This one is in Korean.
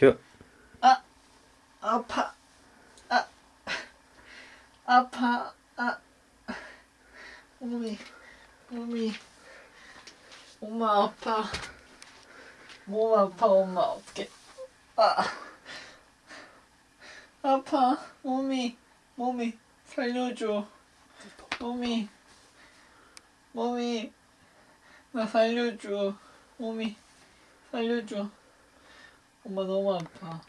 큐. 아 아파. 아 아파. 아 몸이 몸이 엄마 아파. 몸 아파 엄마 어떡해 아 아파. 몸이 몸이 살려줘. 몸이 몸이 나 살려줘. 몸이 살려줘 엄마 너무 아파